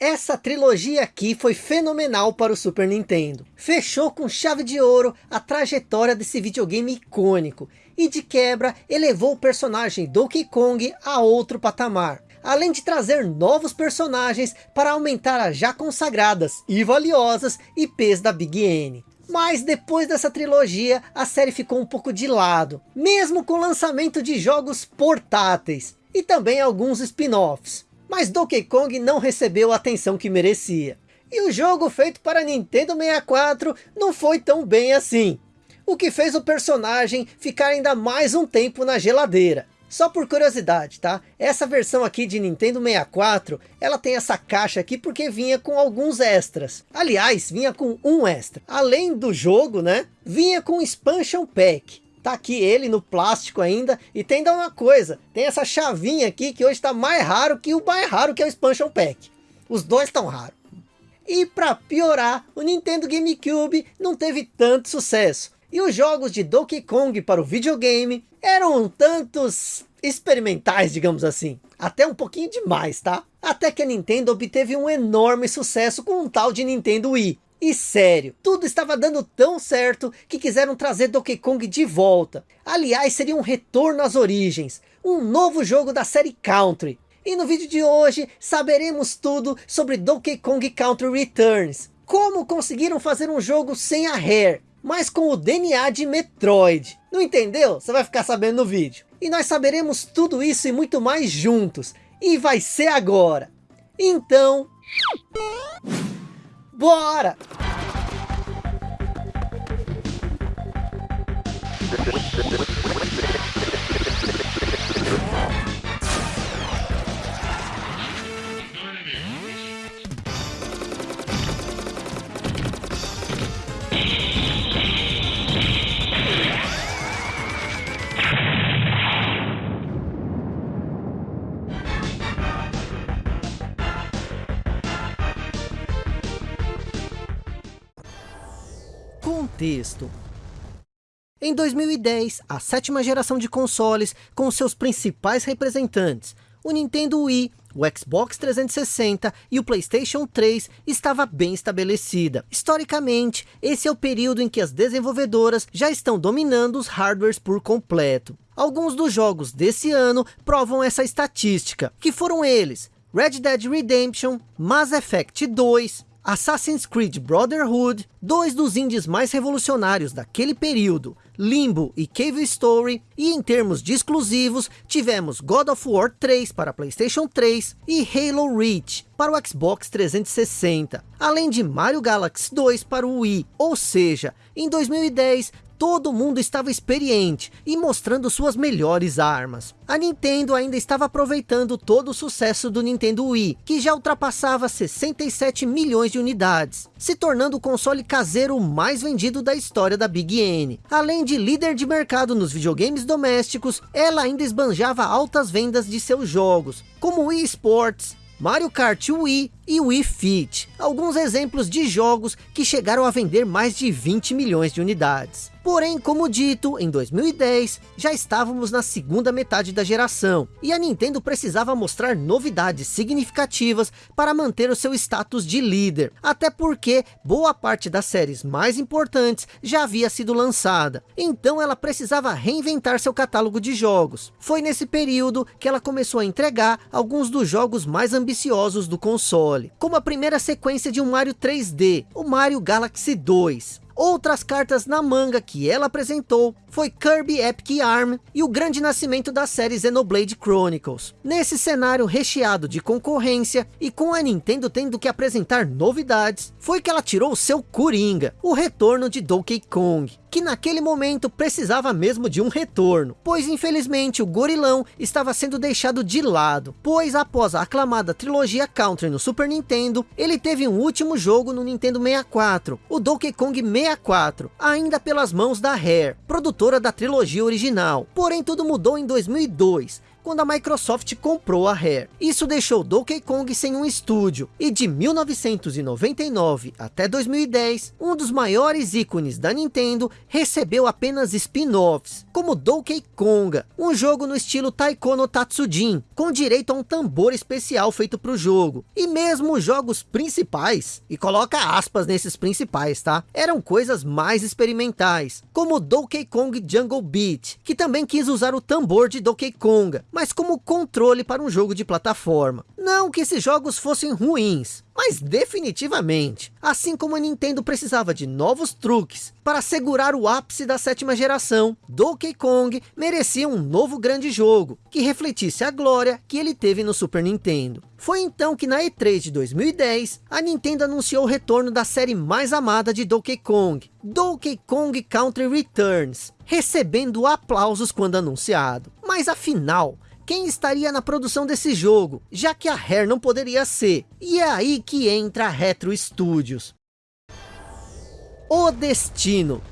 Essa trilogia aqui foi fenomenal para o Super Nintendo. Fechou com chave de ouro a trajetória desse videogame icônico. E de quebra, elevou o personagem Donkey Kong a outro patamar. Além de trazer novos personagens para aumentar as já consagradas e valiosas IPs da Big N. Mas depois dessa trilogia, a série ficou um pouco de lado. Mesmo com o lançamento de jogos portáteis. E também alguns spin-offs mas Donkey Kong não recebeu a atenção que merecia. E o jogo feito para Nintendo 64 não foi tão bem assim. O que fez o personagem ficar ainda mais um tempo na geladeira. Só por curiosidade, tá? Essa versão aqui de Nintendo 64, ela tem essa caixa aqui porque vinha com alguns extras. Aliás, vinha com um extra. Além do jogo, né? Vinha com Expansion Pack. Tá aqui ele no plástico ainda. E tem ainda uma coisa. Tem essa chavinha aqui que hoje está mais raro que o mais raro que é o Expansion Pack. Os dois estão raros. E para piorar, o Nintendo GameCube não teve tanto sucesso. E os jogos de Donkey Kong para o videogame eram tantos experimentais, digamos assim. Até um pouquinho demais, tá? Até que a Nintendo obteve um enorme sucesso com um tal de Nintendo Wii. E sério, tudo estava dando tão certo que quiseram trazer Donkey Kong de volta. Aliás, seria um retorno às origens, um novo jogo da série Country. E no vídeo de hoje, saberemos tudo sobre Donkey Kong Country Returns. Como conseguiram fazer um jogo sem a Rare, mas com o DNA de Metroid. Não entendeu? Você vai ficar sabendo no vídeo. E nós saberemos tudo isso e muito mais juntos. E vai ser agora. Então... Bora! Contexto Em 2010, a sétima geração de consoles, com seus principais representantes, o Nintendo Wii, o Xbox 360 e o Playstation 3 estava bem estabelecida. Historicamente, esse é o período em que as desenvolvedoras já estão dominando os hardwares por completo. Alguns dos jogos desse ano provam essa estatística, que foram eles, Red Dead Redemption, Mass Effect 2, Assassin's Creed Brotherhood, dois dos indies mais revolucionários daquele período, Limbo e Cave Story, e em termos de exclusivos, tivemos God of War 3 para Playstation 3 e Halo Reach para o Xbox 360, além de Mario Galaxy 2 para o Wii, ou seja, em 2010 todo mundo estava experiente e mostrando suas melhores armas. A Nintendo ainda estava aproveitando todo o sucesso do Nintendo Wii, que já ultrapassava 67 milhões de unidades, se tornando o console caseiro mais vendido da história da Big N. Além de líder de mercado nos videogames domésticos, ela ainda esbanjava altas vendas de seus jogos, como Wii Sports, Mario Kart Wii e Wii Fit. Alguns exemplos de jogos que chegaram a vender mais de 20 milhões de unidades. Porém, como dito, em 2010, já estávamos na segunda metade da geração, e a Nintendo precisava mostrar novidades significativas para manter o seu status de líder, até porque boa parte das séries mais importantes já havia sido lançada, então ela precisava reinventar seu catálogo de jogos. Foi nesse período que ela começou a entregar alguns dos jogos mais ambiciosos do console, como a primeira sequência de um Mario 3D, o Mario Galaxy 2, Outras cartas na manga que ela apresentou foi Kirby Epic Yarn e o grande nascimento da série Xenoblade Chronicles. Nesse cenário recheado de concorrência e com a Nintendo tendo que apresentar novidades, foi que ela tirou o seu Coringa, o retorno de Donkey Kong que naquele momento precisava mesmo de um retorno, pois infelizmente o gorilão estava sendo deixado de lado, pois após a aclamada trilogia Country no Super Nintendo, ele teve um último jogo no Nintendo 64, o Donkey Kong 64, ainda pelas mãos da Rare, produtora da trilogia original. Porém tudo mudou em 2002, quando a Microsoft comprou a Rare. Isso deixou Donkey Kong sem um estúdio, e de 1999 até 2010, um dos maiores ícones da Nintendo recebeu apenas spin-offs, como Donkey Konga, um jogo no estilo Taiko no Tatsujin, com direito a um tambor especial feito para o jogo. E mesmo os jogos principais, e coloca aspas nesses principais, tá? Eram coisas mais experimentais, como Donkey Kong Jungle Beat, que também quis usar o tambor de Donkey Konga, mas como controle para um jogo de plataforma. Não que esses jogos fossem ruins, mas definitivamente, assim como a Nintendo precisava de novos truques para segurar o ápice da sétima geração, Donkey Kong merecia um novo grande jogo, que refletisse a glória que ele teve no Super Nintendo. Foi então que na E3 de 2010, a Nintendo anunciou o retorno da série mais amada de Donkey Kong, Donkey Kong Country Returns, recebendo aplausos quando anunciado. Mas afinal, quem estaria na produção desse jogo, já que a Rare não poderia ser. E é aí que entra a Retro Studios. O Destino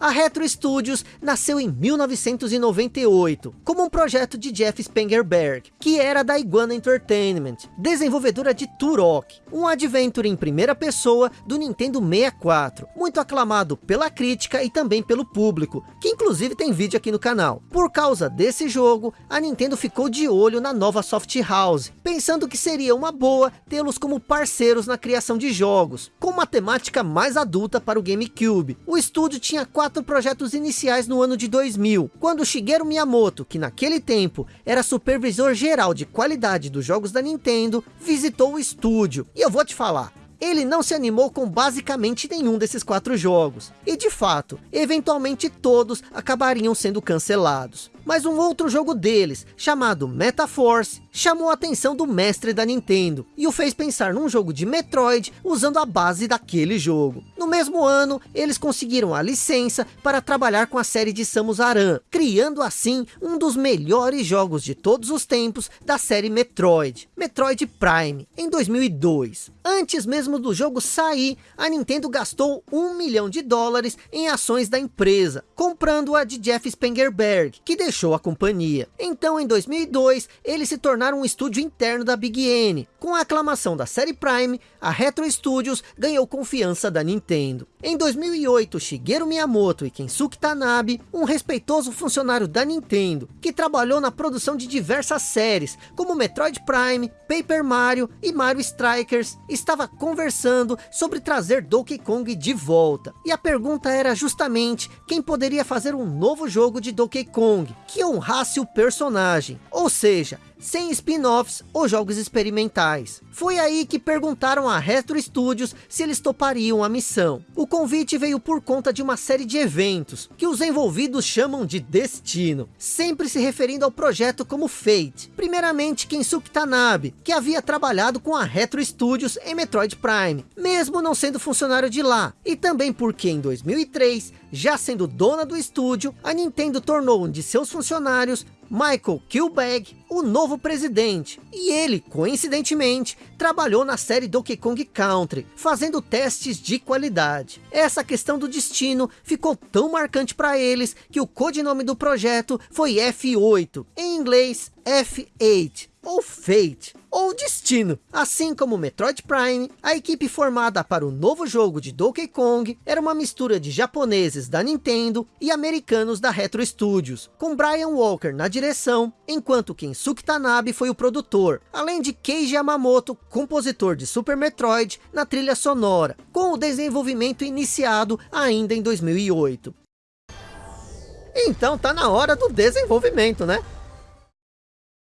a Retro Studios nasceu em 1998, como um projeto de Jeff Spengerberg, que era da Iguana Entertainment, desenvolvedora de Turok, um adventure em primeira pessoa do Nintendo 64, muito aclamado pela crítica e também pelo público, que inclusive tem vídeo aqui no canal. Por causa desse jogo, a Nintendo ficou de olho na nova Soft House, pensando que seria uma boa tê-los como parceiros na criação de jogos, com uma temática mais adulta para o GameCube. O estúdio tinha quatro quatro projetos iniciais no ano de 2000, quando Shigeru Miyamoto, que naquele tempo era supervisor geral de qualidade dos jogos da Nintendo, visitou o estúdio. E eu vou te falar, ele não se animou com basicamente nenhum desses quatro jogos. E de fato, eventualmente todos acabariam sendo cancelados mas um outro jogo deles, chamado Metaforce, chamou a atenção do mestre da Nintendo, e o fez pensar num jogo de Metroid, usando a base daquele jogo. No mesmo ano, eles conseguiram a licença para trabalhar com a série de Samus Aran, criando assim um dos melhores jogos de todos os tempos da série Metroid, Metroid Prime, em 2002. Antes mesmo do jogo sair, a Nintendo gastou um milhão de dólares em ações da empresa, comprando-a de Jeff Spengerberg, que deixou a companhia. Então, em 2002, eles se tornaram um estúdio interno da Big N. Com a aclamação da série Prime, a Retro Studios ganhou confiança da Nintendo. Em 2008, Shigeru Miyamoto e Kensuke Tanabe, um respeitoso funcionário da Nintendo, que trabalhou na produção de diversas séries, como Metroid Prime, Paper Mario e Mario Strikers, estava conversando sobre trazer Donkey Kong de volta. E a pergunta era justamente quem poderia fazer um novo jogo de Donkey Kong, que honrasse o personagem. Ou seja, sem spin-offs ou jogos experimentais. Foi aí que perguntaram a Retro Studios se eles topariam a missão. O convite veio por conta de uma série de eventos, que os envolvidos chamam de Destino, sempre se referindo ao projeto como Fate. Primeiramente Kensuke Tanabe, que havia trabalhado com a Retro Studios em Metroid Prime, mesmo não sendo funcionário de lá, e também porque em 2003, já sendo dona do estúdio, a Nintendo tornou um de seus funcionários Michael Kilbag, o novo presidente. E ele, coincidentemente, trabalhou na série Donkey Kong Country, fazendo testes de qualidade. Essa questão do destino ficou tão marcante para eles, que o codinome do projeto foi F8, em inglês F8 ou Fate, ou Destino. Assim como Metroid Prime, a equipe formada para o novo jogo de Donkey Kong era uma mistura de japoneses da Nintendo e americanos da Retro Studios, com Brian Walker na direção, enquanto Kensuke Tanabe foi o produtor, além de Keiji Yamamoto, compositor de Super Metroid, na trilha sonora, com o desenvolvimento iniciado ainda em 2008. Então tá na hora do desenvolvimento, né?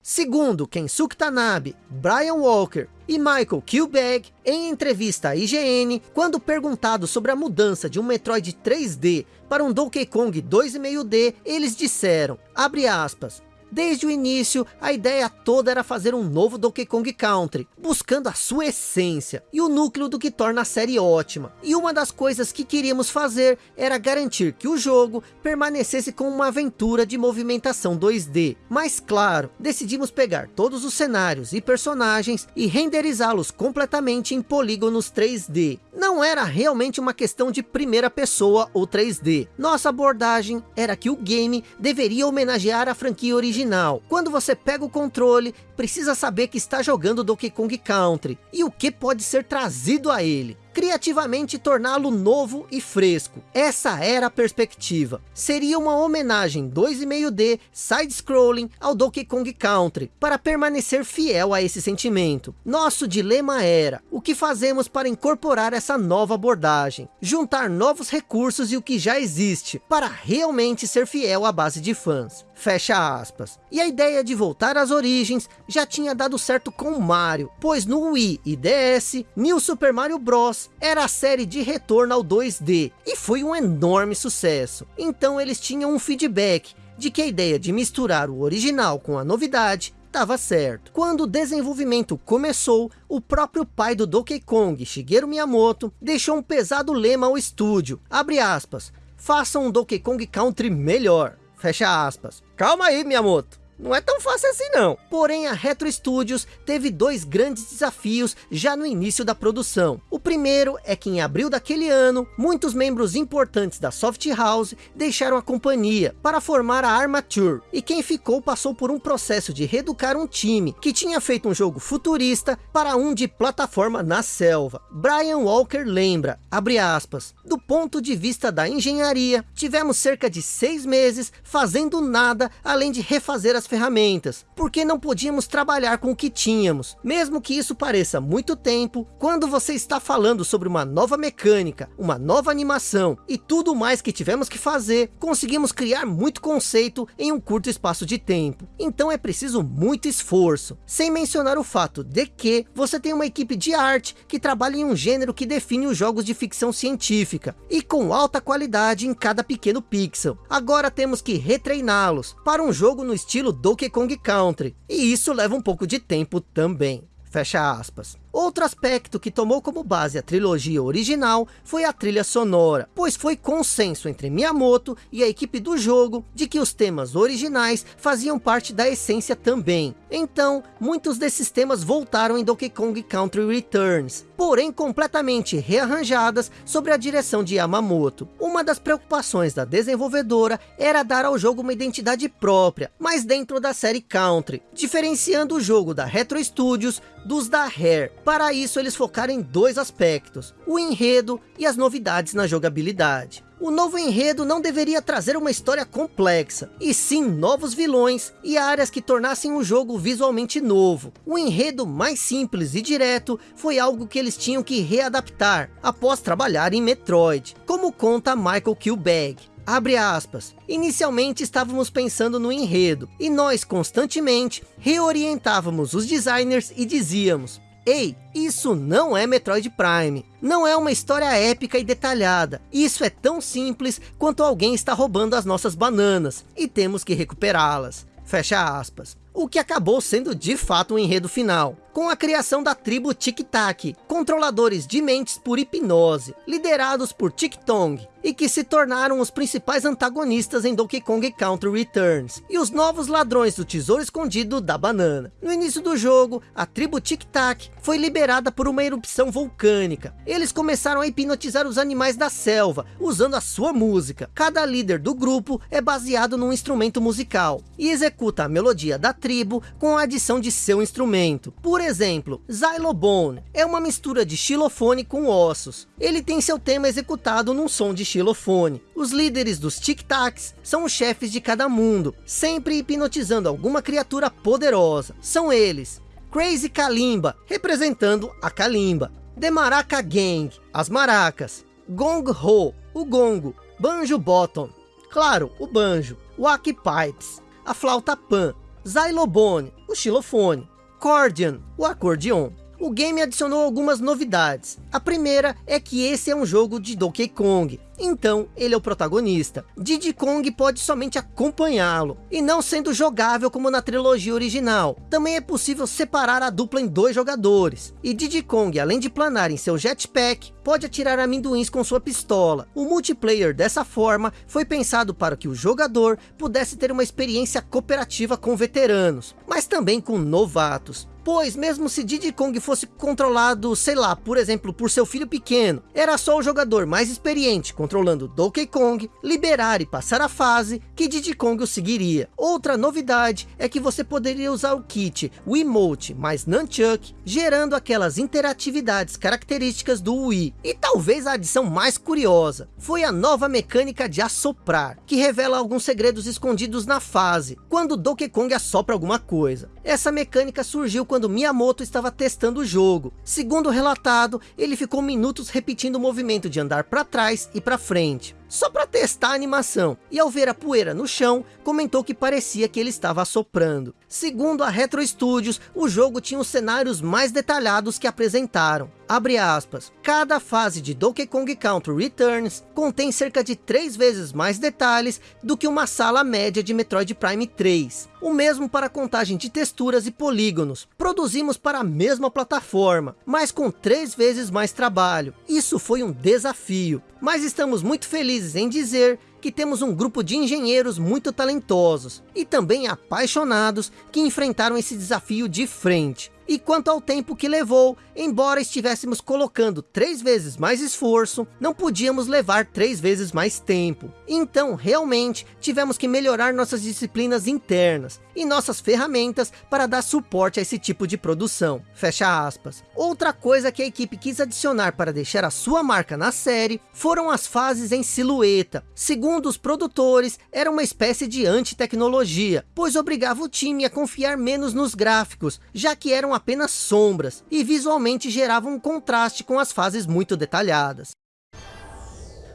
Segundo Kensuke Tanabe, Brian Walker e Michael Kilbag, em entrevista à IGN, quando perguntado sobre a mudança de um Metroid 3D para um Donkey Kong 2,5D, eles disseram, abre aspas, Desde o início, a ideia toda era fazer um novo Donkey Kong Country, buscando a sua essência e o núcleo do que torna a série ótima. E uma das coisas que queríamos fazer era garantir que o jogo permanecesse com uma aventura de movimentação 2D. Mas claro, decidimos pegar todos os cenários e personagens e renderizá-los completamente em polígonos 3D. Não era realmente uma questão de primeira pessoa ou 3D. Nossa abordagem era que o game deveria homenagear a franquia original original. Quando você pega o controle, precisa saber que está jogando Donkey Kong Country e o que pode ser trazido a ele criativamente torná-lo novo e fresco. Essa era a perspectiva. Seria uma homenagem 2,5D side-scrolling ao Donkey Kong Country, para permanecer fiel a esse sentimento. Nosso dilema era, o que fazemos para incorporar essa nova abordagem? Juntar novos recursos e o que já existe, para realmente ser fiel à base de fãs. Fecha aspas. E a ideia de voltar às origens já tinha dado certo com Mario, pois no Wii e DS, New Super Mario Bros. Era a série de retorno ao 2D, e foi um enorme sucesso. Então eles tinham um feedback de que a ideia de misturar o original com a novidade estava certo. Quando o desenvolvimento começou, o próprio pai do Donkey Kong, Shigeru Miyamoto, deixou um pesado lema ao estúdio, abre aspas, façam um Donkey Kong Country melhor. Fecha aspas. Calma aí, Miyamoto. Não é tão fácil assim não. Porém, a Retro Studios teve dois grandes desafios já no início da produção. O primeiro é que em abril daquele ano, muitos membros importantes da Soft House deixaram a companhia para formar a Armature. E quem ficou passou por um processo de reeducar um time que tinha feito um jogo futurista para um de plataforma na selva. Brian Walker lembra, abre aspas, do ponto de vista da engenharia, tivemos cerca de seis meses fazendo nada além de refazer as ferramentas, porque não podíamos trabalhar com o que tínhamos. Mesmo que isso pareça muito tempo, quando você está falando sobre uma nova mecânica, uma nova animação e tudo mais que tivemos que fazer, conseguimos criar muito conceito em um curto espaço de tempo. Então é preciso muito esforço, sem mencionar o fato de que você tem uma equipe de arte que trabalha em um gênero que define os jogos de ficção científica e com alta qualidade em cada pequeno pixel. Agora temos que retreiná-los para um jogo no estilo Donkey Kong Country, e isso leva um pouco de tempo também. Fecha aspas. Outro aspecto que tomou como base a trilogia original foi a trilha sonora, pois foi consenso entre Miyamoto e a equipe do jogo de que os temas originais faziam parte da essência também. Então, muitos desses temas voltaram em Donkey Kong Country Returns, porém completamente rearranjadas sobre a direção de Yamamoto. Uma das preocupações da desenvolvedora era dar ao jogo uma identidade própria, mas dentro da série Country, diferenciando o jogo da Retro Studios dos da Rare, para isso eles focaram em dois aspectos, o enredo e as novidades na jogabilidade. O novo enredo não deveria trazer uma história complexa, e sim novos vilões e áreas que tornassem o jogo visualmente novo. O enredo mais simples e direto foi algo que eles tinham que readaptar, após trabalhar em Metroid, como conta Michael Kilbag. Abre aspas. Inicialmente estávamos pensando no enredo, e nós constantemente reorientávamos os designers e dizíamos, Ei, isso não é Metroid Prime. Não é uma história épica e detalhada. Isso é tão simples quanto alguém está roubando as nossas bananas e temos que recuperá-las. Fecha aspas. O que acabou sendo de fato um enredo final com a criação da tribo Tic Tac, controladores de mentes por hipnose, liderados por Tic Tong, e que se tornaram os principais antagonistas em Donkey Kong Country Returns, e os novos ladrões do tesouro escondido da banana. No início do jogo, a tribo Tic Tac foi liberada por uma erupção vulcânica. Eles começaram a hipnotizar os animais da selva, usando a sua música. Cada líder do grupo é baseado num instrumento musical, e executa a melodia da tribo com a adição de seu instrumento. Por exemplo, Xylobone é uma mistura de xilofone com ossos. Ele tem seu tema executado num som de xilofone. Os líderes dos tic-tacs são os chefes de cada mundo, sempre hipnotizando alguma criatura poderosa. São eles, Crazy Kalimba, representando a Kalimba. The Maraca Gang, as maracas. Gong Ho, o gongo. Banjo Bottom, claro, o banjo. Wack Pipes, a flauta pan. Xylobone, o xilofone. Accordion, o acordeon. O game adicionou algumas novidades. A primeira é que esse é um jogo de Donkey Kong, então ele é o protagonista. Diddy Kong pode somente acompanhá-lo, e não sendo jogável como na trilogia original. Também é possível separar a dupla em dois jogadores. E Diddy Kong, além de planar em seu jetpack, pode atirar amendoins com sua pistola. O multiplayer dessa forma foi pensado para que o jogador pudesse ter uma experiência cooperativa com veteranos, mas também com novatos. Pois mesmo se Diddy Kong fosse controlado, sei lá, por exemplo, por seu filho pequeno, era só o jogador mais experiente controlando Donkey Kong, liberar e passar a fase, que Diddy Kong o seguiria. Outra novidade é que você poderia usar o kit Wiimote mais Nunchuck, gerando aquelas interatividades características do Wii. E talvez a adição mais curiosa, foi a nova mecânica de assoprar, que revela alguns segredos escondidos na fase, quando Donkey Kong assopra alguma coisa. Essa mecânica surgiu quando Miyamoto estava testando o jogo. Segundo relatado, ele ficou minutos repetindo o movimento de andar para trás e para frente só para testar a animação, e ao ver a poeira no chão, comentou que parecia que ele estava assoprando. Segundo a Retro Studios, o jogo tinha os cenários mais detalhados que apresentaram. Abre aspas, cada fase de Donkey Kong Country Returns contém cerca de três vezes mais detalhes do que uma sala média de Metroid Prime 3. O mesmo para a contagem de texturas e polígonos. Produzimos para a mesma plataforma, mas com três vezes mais trabalho. Isso foi um desafio, mas estamos muito felizes em dizer que temos um grupo de engenheiros muito talentosos e também apaixonados que enfrentaram esse desafio de frente. E quanto ao tempo que levou, embora estivéssemos colocando três vezes mais esforço, não podíamos levar três vezes mais tempo. Então, realmente, tivemos que melhorar nossas disciplinas internas e nossas ferramentas para dar suporte a esse tipo de produção. Fecha aspas. Outra coisa que a equipe quis adicionar para deixar a sua marca na série, foram as fases em silhueta. Segundo os produtores, era uma espécie de anti-tecnologia, pois obrigava o time a confiar menos nos gráficos, já que eram apenas sombras, e visualmente geravam um contraste com as fases muito detalhadas.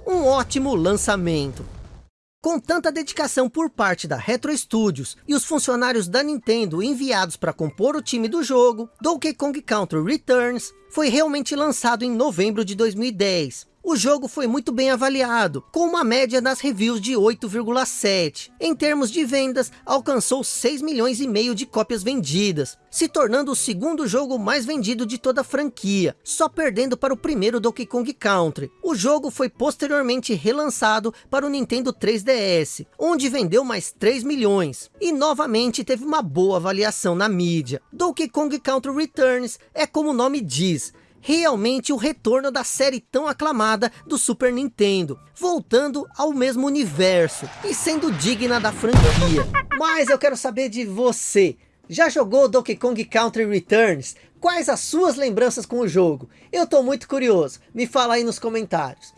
Um ótimo lançamento. Com tanta dedicação por parte da Retro Studios e os funcionários da Nintendo enviados para compor o time do jogo, Donkey Kong Country Returns foi realmente lançado em novembro de 2010, o jogo foi muito bem avaliado, com uma média nas reviews de 8,7. Em termos de vendas, alcançou 6 milhões e meio de cópias vendidas, se tornando o segundo jogo mais vendido de toda a franquia, só perdendo para o primeiro Donkey Kong Country. O jogo foi posteriormente relançado para o Nintendo 3DS, onde vendeu mais 3 milhões, e novamente teve uma boa avaliação na mídia. Donkey Kong Country Returns é como o nome diz, realmente o retorno da série tão aclamada do Super Nintendo, voltando ao mesmo universo e sendo digna da franquia. Mas eu quero saber de você, já jogou Donkey Kong Country Returns? Quais as suas lembranças com o jogo? Eu estou muito curioso, me fala aí nos comentários.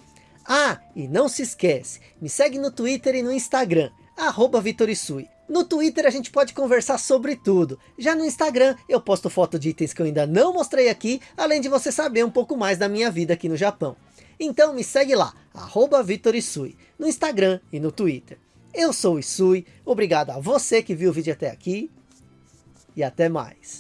Ah, e não se esquece, me segue no Twitter e no Instagram, arroba Vitorisui. No Twitter a gente pode conversar sobre tudo. Já no Instagram eu posto foto de itens que eu ainda não mostrei aqui, além de você saber um pouco mais da minha vida aqui no Japão. Então me segue lá, arroba Isui, no Instagram e no Twitter. Eu sou o Isui, obrigado a você que viu o vídeo até aqui, e até mais.